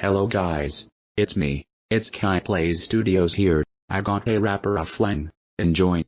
Hello guys, it's me, it's Kai Plays Studios here, I got a rapper a fling, enjoy.